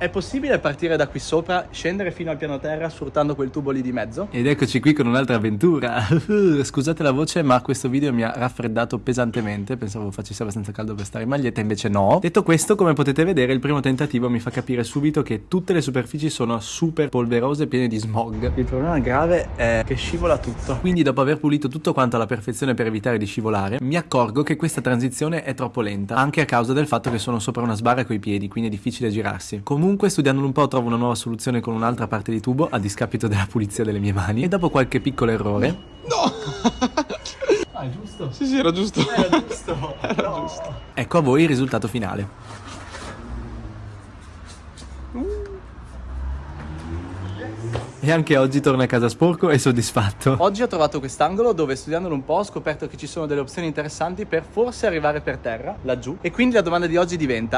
È possibile partire da qui sopra, scendere fino al piano terra sfruttando quel tubo lì di mezzo? Ed eccoci qui con un'altra avventura. Scusate la voce, ma questo video mi ha raffreddato pesantemente. Pensavo facesse abbastanza caldo per stare in maglietta, invece no. Detto questo, come potete vedere, il primo tentativo mi fa capire subito che tutte le superfici sono super polverose e piene di smog. Il problema grave è che scivola tutto. Quindi dopo aver pulito tutto quanto alla perfezione per evitare di scivolare, mi accorgo che questa transizione è troppo lenta, anche a causa del fatto che sono sopra una sbarra coi piedi, quindi è difficile girarsi. Comunque Comunque, studiandolo un po', trovo una nuova soluzione con un'altra parte di tubo, a discapito della pulizia delle mie mani. E dopo qualche piccolo errore... No! ah, è giusto? Sì, sì, era giusto. Era giusto. Era no. giusto. Ecco a voi il risultato finale. E anche oggi torno a casa sporco e soddisfatto. Oggi ho trovato quest'angolo dove studiandolo un po' ho scoperto che ci sono delle opzioni interessanti per forse arrivare per terra, laggiù. E quindi la domanda di oggi diventa